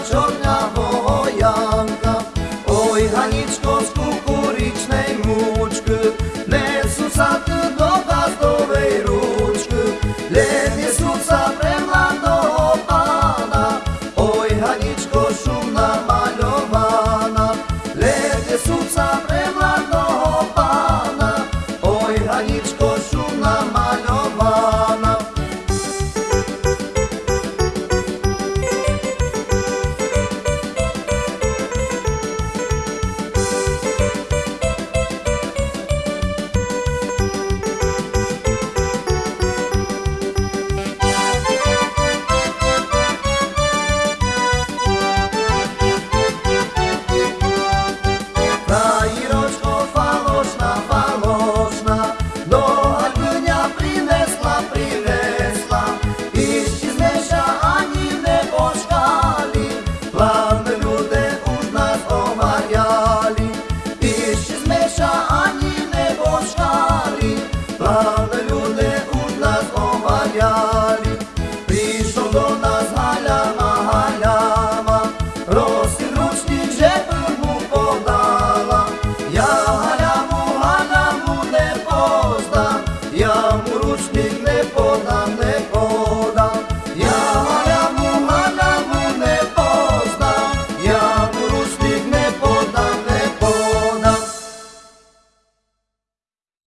cachorro. ručnik ne podam, ne.